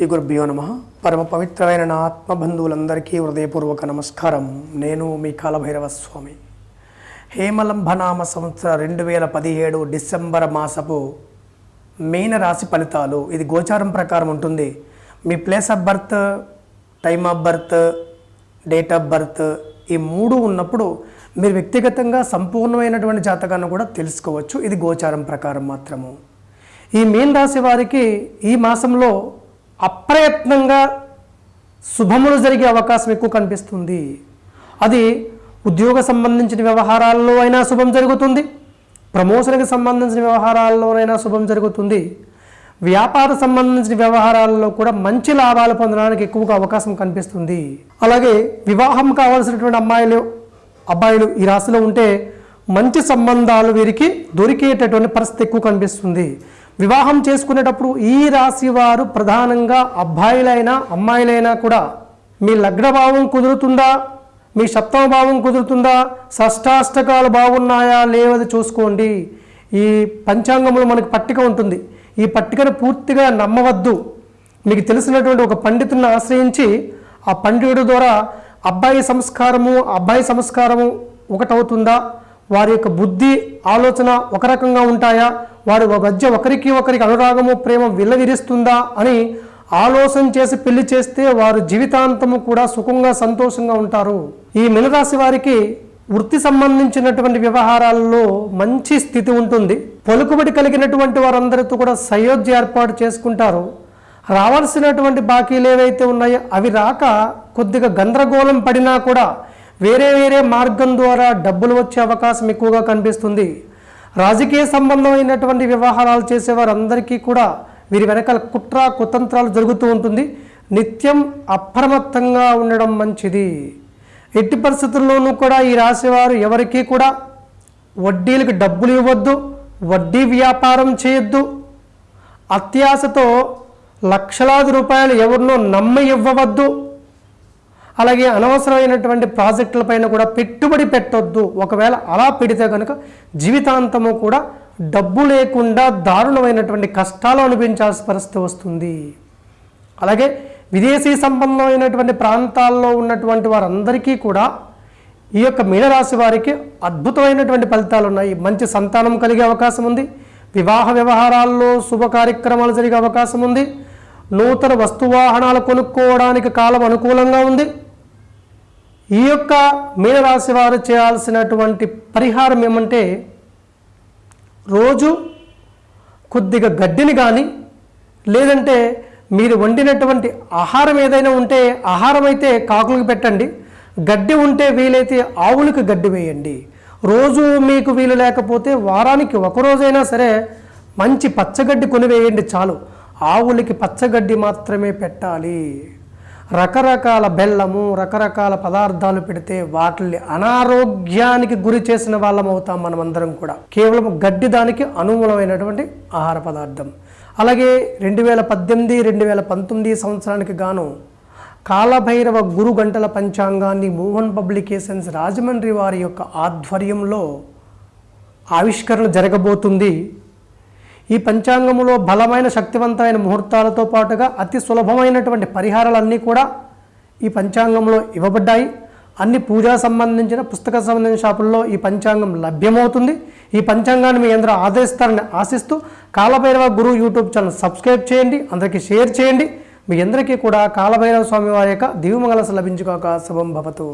శ్రీ గురుభ్యో నమ. పరమ పవిత్రమైన నా ఆత్మబంధువులందరికీ హృదయపూర్వక నమస్కారం. నేను మీ కాలభైరవ స్వామి హేమలంభనామ సంవత్సర రెండు వేల పదిహేడు డిసెంబర్ మాసపు మీన రాశి ఫలితాలు. ఇది గోచారం ప్రకారం ఉంటుంది. మీ place of birth time of birth date of birth ఈ మూడు ఉన్నప్పుడు మీరు వ్యక్తిగతంగా సంపూర్ణమైనటువంటి జాతకాన్ని కూడా తెలుసుకోవచ్చు. ఇది గోచారం ప్రకారం మాత్రము. ఈ మీన రాశి వారికి ఈ మాసంలో అప్రయత్నంగా శుభములు జరిగే అవకాశం ఎక్కువ కనిపిస్తుంది. అది ఉద్యోగ సంబంధించిన వ్యవహారాల్లో అయినా శుభం జరుగుతుంది. ప్రమోషన్కి సంబంధించిన వ్యవహారాల్లోనైనా శుభం జరుగుతుంది. వ్యాపార సంబంధించిన వ్యవహారాల్లో కూడా మంచి లాభాలు పొందడానికి ఎక్కువగా అవకాశం కనిపిస్తుంది. అలాగే వివాహం కావాల్సినటువంటి అమ్మాయిలు అబ్బాయిలు ఈ రాశిలో ఉంటే మంచి సంబంధాలు వీరికి దొరికేటటువంటి పరిస్థితి ఎక్కువ కనిపిస్తుంది. వివాహం చేసుకునేటప్పుడు ఈ రాశి వారు ప్రధానంగా అబ్బాయిలైనా అమ్మాయిలైనా కూడా మీ లగ్నభావం కుదురుతుందా? మీ సప్తమ భావం కుదురుతుందా? షష్టాష్టకాలు బాగున్నాయా? లేవది చూసుకోండి. ఈ పంచాంగంలో మనకు పట్టిక ఉంటుంది. ఈ పట్టికను పూర్తిగా నమ్మవద్దు. మీకు తెలిసినటువంటి ఒక పండితుని ఆశ్రయించి ఆ పండితుడి ద్వారా అబ్బాయి సంస్కారము అబ్బాయి సంస్కారము ఒకటవుతుందా? వారి యొక్క బుద్ధి ఆలోచన ఒక రకంగా ఉంటాయా? వారి మధ్య ఒకరికి ఒకరికి అనురాగము ప్రేమ విల్లవిరిస్తుందా అని ఆలోచన చేసి పెళ్ళి చేస్తే వారు జీవితాంతము కూడా సుఖంగా సంతోషంగా ఉంటారు. ఈ మినరాశి వారికి వృత్తి సంబంధించినటువంటి వ్యవహారాల్లో మంచి స్థితి ఉంటుంది. పలుకుబడి కలిగినటువంటి వారందరితో కూడా సయోధ్య ఏర్పాటు చేసుకుంటారు. రావాల్సినటువంటి బాకీలు ఏవైతే ఉన్నాయో అవి రాక కొద్దిగా గందరగోళం పడినా కూడా వేరే వేరే మార్గం ద్వారా డబ్బులు వచ్చే అవకాశం ఎక్కువగా కనిపిస్తుంది. రాజకీయ సంబంధమైనటువంటి వ్యవహారాలు చేసేవారందరికీ కూడా వీరి వెనకాల కుట్ర కుతంత్రాలు జరుగుతూ ఉంటుంది. నిత్యం అప్రమత్తంగా ఉండడం మంచిది. ఎట్టి పరిస్థితుల్లోనూ కూడా ఈ రాశివారు ఎవరికీ కూడా వడ్డీలకు డబ్బులు ఇవ్వద్దు వడ్డీ వ్యాపారం చేయొద్దు. అత్యాశతో లక్షలాది రూపాయలు ఎవరినో నమ్మ ఇవ్వవద్దు. అలాగే అనవసరమైనటువంటి ప్రాజెక్టులపైన కూడా పెట్టుబడి పెట్టొద్దు. ఒకవేళ అలా పెడితే కనుక జీవితాంతము కూడా డబ్బు లేకుండా దారుణమైనటువంటి కష్టాలు అనిపించాల్సిన పరిస్థితి వస్తుంది. అలాగే విదేశీ సంబంధమైనటువంటి ప్రాంతాల్లో ఉన్నటువంటి వారందరికీ కూడా ఈ యొక్క మీనరాశి వారికి అద్భుతమైనటువంటి ఫలితాలు ఉన్నాయి. మంచి సంతానం కలిగే అవకాశం ఉంది. వివాహ వ్యవహారాల్లో శుభ కార్యక్రమాలు జరిగే అవకాశం ఉంది. నూతన వస్తువాహనాలు కొనుక్కోవడానికి కాలం అనుకూలంగా ఉంది. ఈ యొక్క మీనరాశి వారు చేయాల్సినటువంటి పరిహారం ఏమంటే రోజు కొద్దిగా గడ్డిని కానీ లేదంటే మీరు వండినటువంటి ఆహారం ఏదైనా ఉంటే ఆహారం అయితే కాకులకు పెట్టండి. గడ్డి ఉంటే వీలైతే ఆవులకు గడ్డి వేయండి. రోజు మీకు వీలు లేకపోతే వారానికి ఒకరోజైనా సరే మంచి పచ్చగడ్డి కొనివేయండి చాలు. ఆవులకి పచ్చగడ్డి మాత్రమే పెట్టాలి. రకరకాల బెల్లము రకరకాల పదార్థాలు పెడితే వాటిని అనారోగ్యానికి గురి చేసిన వాళ్ళం అవుతాం మనమందరం కూడా. కేవలం గడ్డి దానికి అనుకూలమైనటువంటి ఆహార పదార్థం. అలాగే రెండు వేల పద్దెనిమిది రెండు వేల పంతొమ్మిది సంవత్సరానికి గాను కాలభైరవ గురు గంటల పంచాంగాన్ని మోహన్ పబ్లికేషన్స్ రాజమండ్రి వారి యొక్క ఆధ్వర్యంలో ఆవిష్కరణ జరగబోతుంది. ఈ పంచాంగములో బలమైన శక్తివంతమైన ముహూర్తాలతో పాటుగా అతి సులభమైనటువంటి పరిహారాలన్నీ కూడా ఈ పంచాంగంలో ఇవ్వబడ్డాయి. అన్ని పూజా సంబంధించిన పుస్తక సంబంధించిన షాపుల్లో ఈ పంచాంగం లభ్యమవుతుంది. ఈ పంచాంగాన్ని మీ అందరూ ఆదరిస్తారని ఆశిస్తూ Kalabhairava Guru YouTube channel subscribe చేయండి అందరికీ షేర్ చేయండి. మీ అందరికీ కూడా కాలభైరవ స్వామి వారి యొక్క దివ్యమంగళ లభించుకోక శుభం భవతు.